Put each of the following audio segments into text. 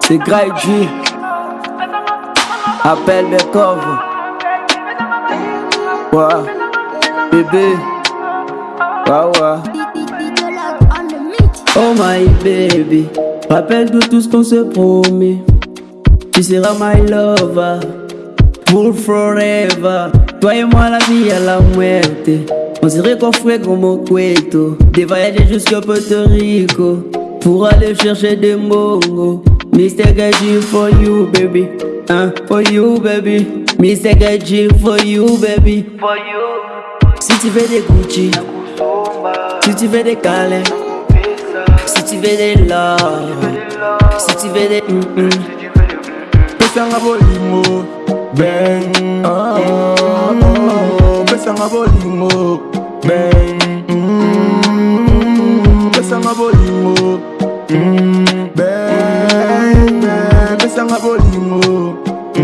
C'est Grey G. Appelle Bekov. Ouais, bébé. Oh my baby. Rappelle de tout ce qu'on se promet. Tu seras my lover. Pour forever. Toi et moi, la vie à la muerte. On serait coffré comme au Cueto. Des voyages jusqu'à Puerto Rico. Pour aller chercher des mongos. Mr. Gaji for you, baby. Hein, for you, baby. Mr. Gaji for you, baby. For you. Si tu veux des Gucci. Si tu veux des Calais. Si tu veux des love. Si tu veux des. Mm -mm. Pesanga bolingo Bang ah, ah, ah. Pesanga bolingo bolingo mm,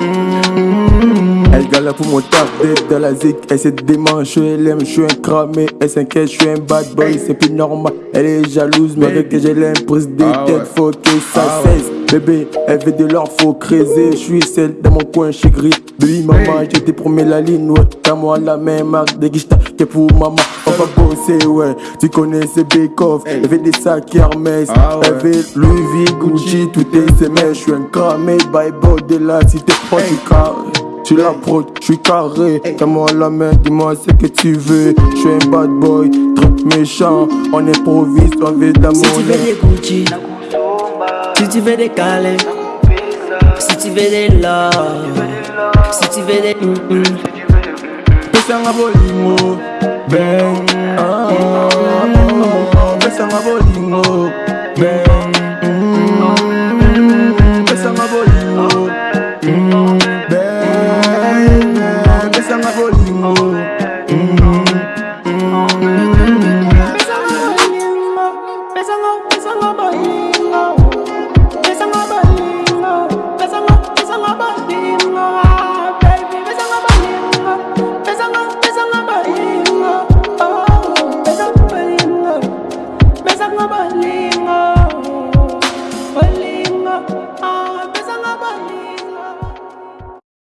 mm. Elle galère pour mon taf d'être dans la zik Elle se démange, elle aime, je suis un cramé Elle s'inquiète, je suis un bad boy, c'est plus normal Elle est jalouse, mais avec que j'ai l'impression des Ah ouais. têtes faut que ça Ah ouais. cesse Bébé, elle veut de l'or, faut creuser. Je suis seul dans mon coin, je gris. Baby, maman, je t'ai promis la ligne, ouais. T'as moi la même marque de guicheta que pour maman. On va bosser, ouais. Tu connais ces bake-off. Elle veut des sacs Hermès. Ah ouais. Elle veut Louis V, Gucci, tout est semé. Je suis un cramé, by de la cité. Oh, tu carré. Tu la je suis carré. Tiens-moi la main, dis-moi ce que tu veux. Je suis un bad boy, trop méchant. On improvise, on veut la Si tu veux des Gucci, si tu veux des Calais, si tu veux des love, si tu veux des mm -mm. opesanga bolingo. Ben ah.